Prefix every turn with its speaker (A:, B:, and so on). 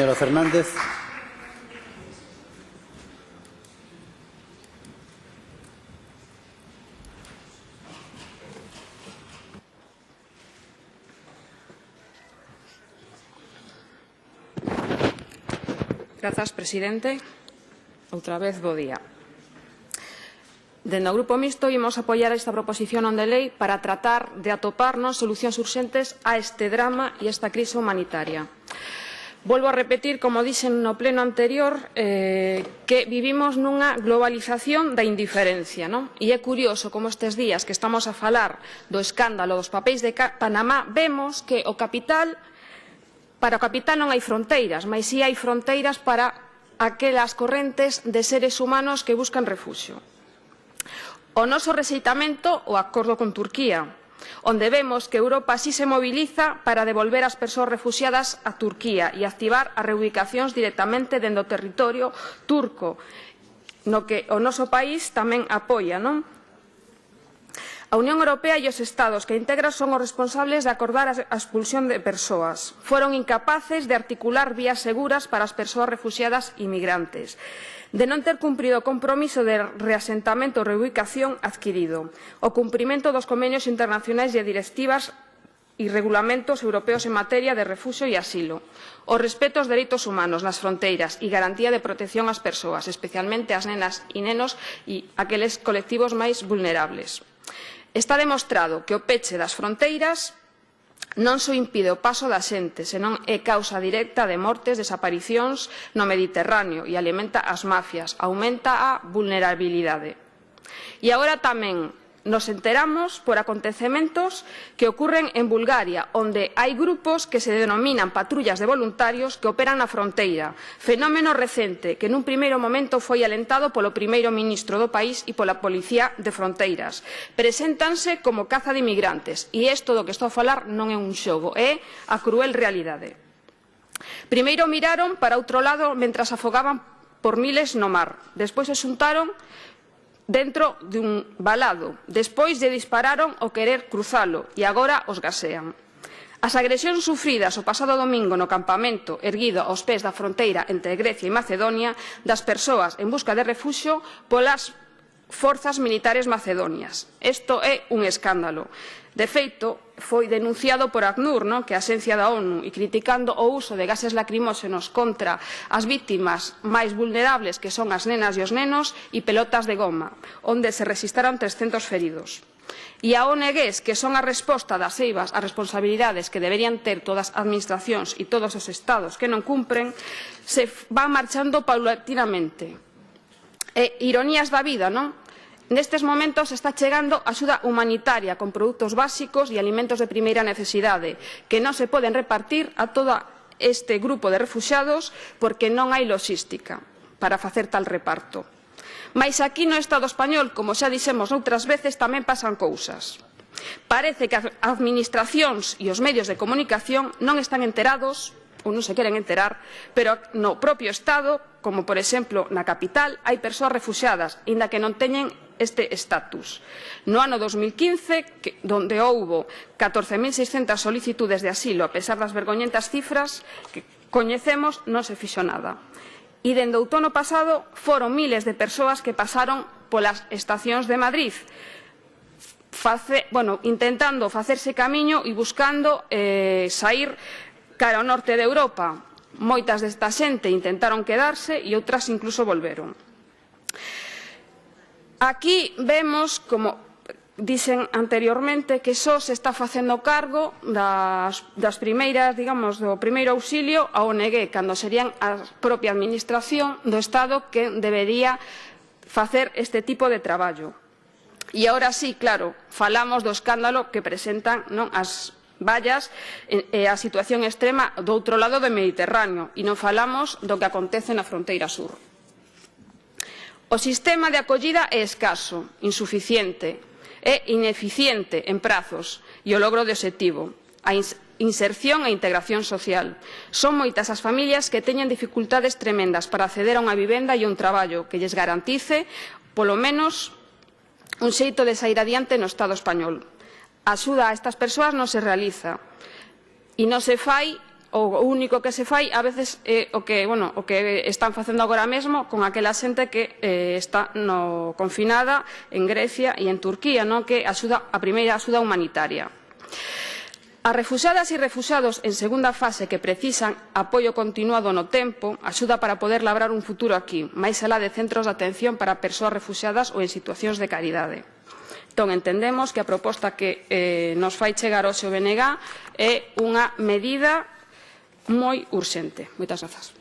A: Señora Fernández.
B: Grazas, presidente. Outra vez, bo día. Dende o Grupo Mixto imos apoiar esta proposición non de lei para tratar de atoparnos solucións urxentes a este drama e a esta crise humanitaria. Volvo a repetir, como dixen no pleno anterior, eh, que vivimos nunha globalización da indiferencia. Non? E é curioso como estes días que estamos a falar do escándalo dos papéis de Panamá vemos que o capital para o capital non hai fronteiras, mas si hai fronteiras para aquelas correntes de seres humanos que buscan refuxio. O noso rexeitamento o acordo con Turquía, onde vemos que Europa así se moviliza para devolver as persoas refugiadas a Turquía e activar as reubicacións directamente dentro do territorio turco, no que o noso país tamén apoia, non? A Unión Europea e os Estados que integra son os responsables de acordar a expulsión de persoas. Foron incapaces de articular vías seguras para as persoas refugiadas e migrantes de non ter cumprido o compromiso de reasentamento ou reubicación adquirido, o cumprimento dos convenios internacionais e directivas e regulamentos europeos en materia de refuxo e asilo, o respeto aos dereitos humanos nas fronteiras e garantía de protección ás persoas, especialmente ás nenas e nenos e aqueles colectivos máis vulnerables. Está demostrado que o peche das fronteiras non só impide o paso da xente, senón é causa directa de mortes, desaparicións no Mediterráneo e alimenta as mafias, aumenta a vulnerabilidade. E agora tamén nos enteramos por acontecementos que ocurren en Bulgaria, onde hai grupos que se denominan patrullas de voluntarios que operan na fronteira, fenómeno recente que nun primeiro momento foi alentado polo primeiro ministro do país e pola policía de fronteiras. Preséntanse como caza de inmigrantes e isto do que estou a falar non é un xogo, é a cruel realidade. Primeiro miraron para outro lado mentras afogaban por miles no mar. Despois se xuntaron dentro dun balado. Despois lle dispararon o querer cruzalo e agora os gasean. As agresións sufridas o pasado domingo no campamento erguido aos pés da fronteira entre Grecia e Macedonia das persoas en busca de refuxo polas forzas militares macedonias. Isto é un escándalo. De feito, foi denunciado por ACNUR, non? que é a Xencia da ONU, e criticando o uso de gases lacrimóxenos contra as vítimas máis vulnerables, que son as nenas e os nenos, e pelotas de goma, onde se registraron 300 feridos. E a ONGs, que son a resposta das eivas ás responsabilidades que deberían ter todas as administracións e todos os estados que non cumpren, se van marchando paulatinamente. E ironías da vida, non? Nestes momentos está chegando axuda humanitaria con produtos básicos e alimentos de primeira necesidade que non se poden repartir a todo este grupo de refuxados porque non hai logística para facer tal reparto. Mais aquí no Estado español, como xa dixemos outras veces, tamén pasan cousas. Parece que as administracións e os medios de comunicación non están enterados ou non se queren enterar, pero no propio Estado, como por exemplo na capital, hai persoas refugiadas, inda que non teñen este estatus. No ano 2015, que, donde houbo 14.600 solicitudes de asilo, a pesar das vergoñentas cifras que coñecemos, non se fixo nada. E dende outono pasado foron miles de persoas que pasaron polas estacións de Madrid, face, bueno, intentando facerse camiño e buscando eh, sair cara ao norte de Europa. Moitas desta xente intentaron quedarse e outras incluso volveron. Aquí vemos, como dicen anteriormente, que só se está facendo cargo das, das primeiras, digamos, do primeiro auxilio a ONG, cando serían a propia Administración do Estado que debería facer este tipo de traballo. E agora sí, claro, falamos do escándalo que presentan non as vallas e a situación extrema do outro lado do Mediterráneo e non falamos do que acontece na fronteira sur. O sistema de acollida é escaso, insuficiente, é ineficiente en prazos e o logro de objetivo, a inserción e integración social. Son moitas as familias que teñen dificultades tremendas para acceder a unha vivenda e un traballo que lles garantice, polo menos, un xeito de sair adiante no Estado español. A axuda a estas persoas non se realiza e non se fai o único que se fai a veces é o que, bueno, o que están facendo agora mesmo con aquela xente que eh, está no confinada en Grecia e en Turquía, non que axuda a primeira axuda humanitaria. As refuxadas e refuxados en segunda fase que precisan apoio continuado no tempo, axuda para poder labrar un futuro aquí, máis alá de centros de atención para persoas refuxadas ou en situacións de caridade. Entón, entendemos que a proposta que eh, nos fai chegar hoxe o BNG é unha medida moi urxente. Moitas grazas.